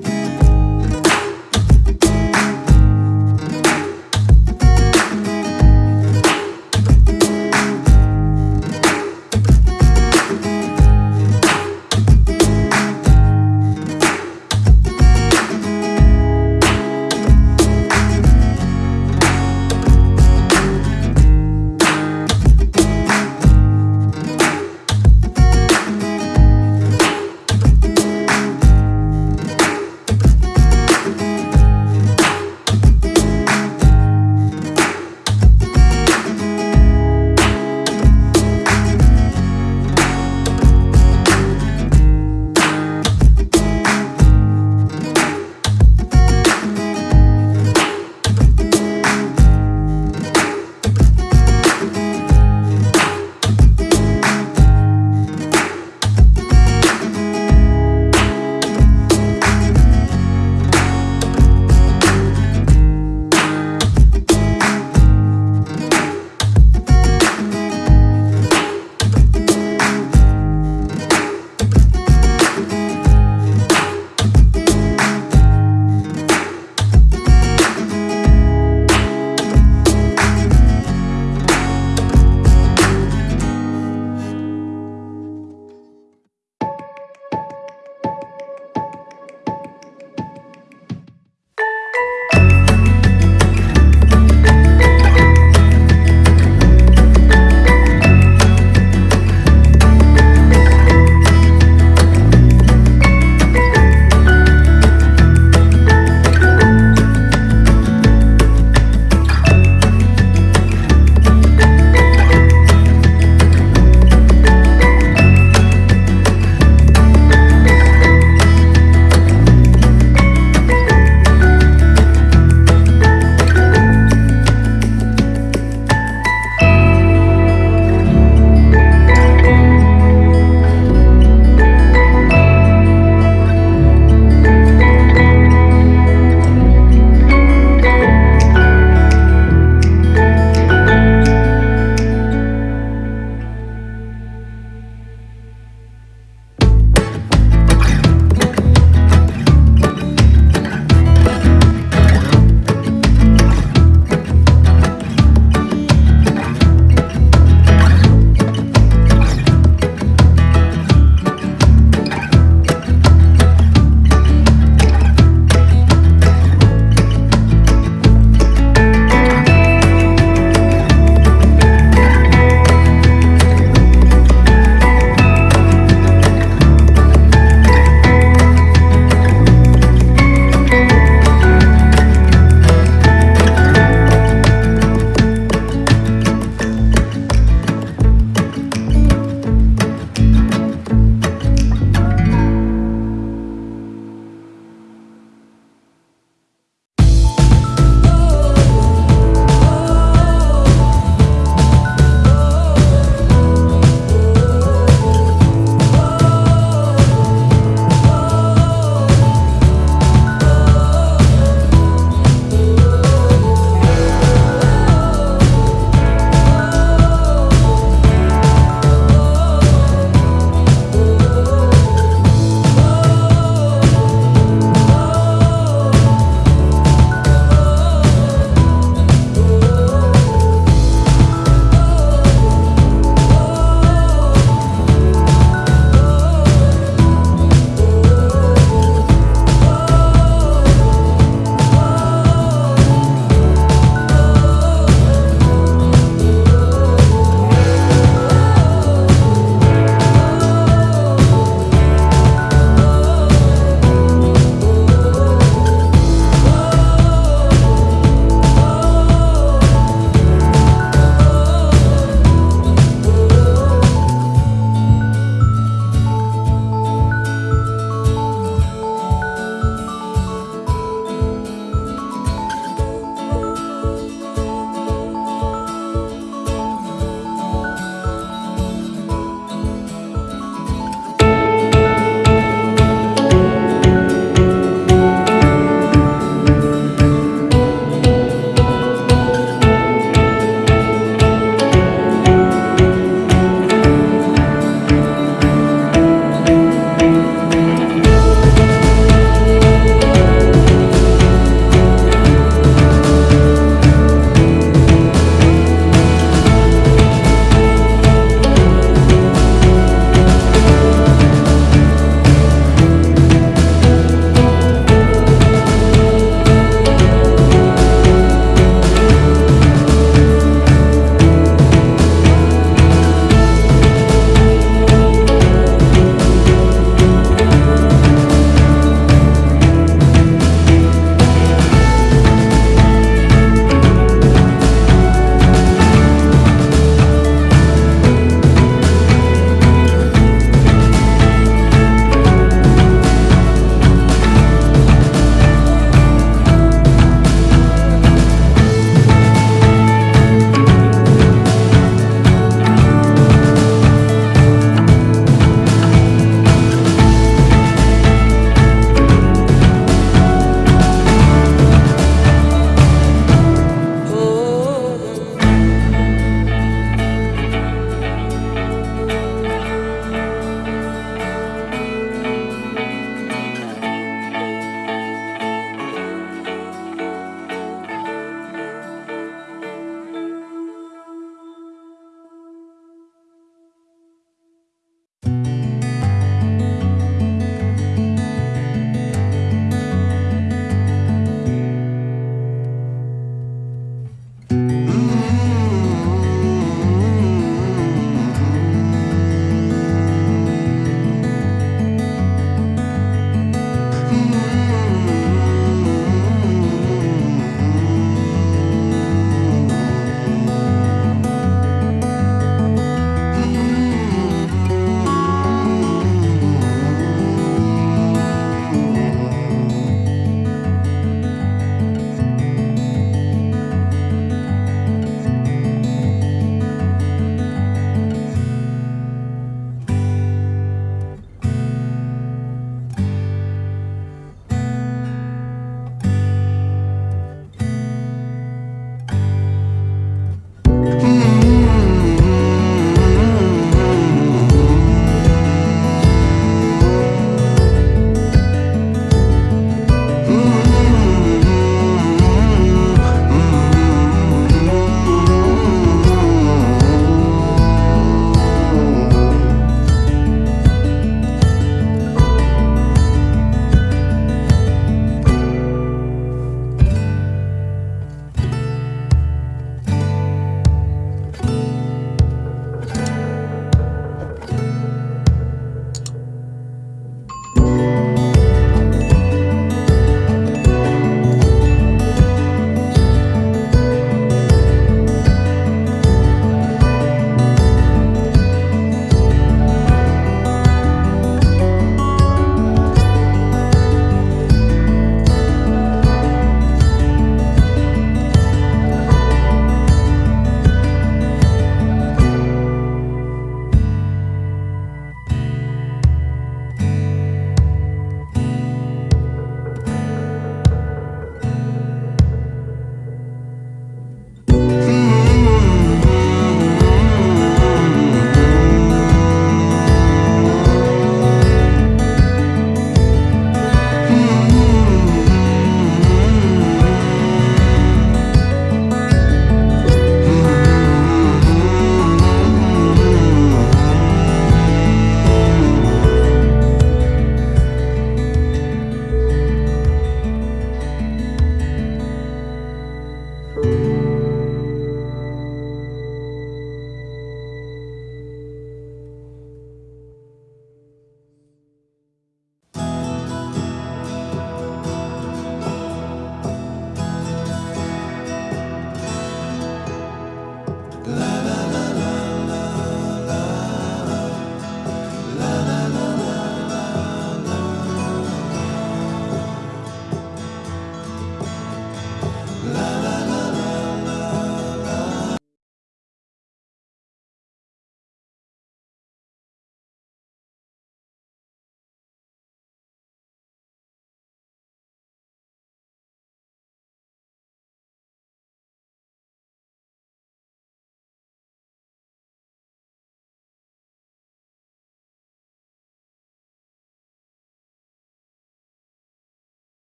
Bye.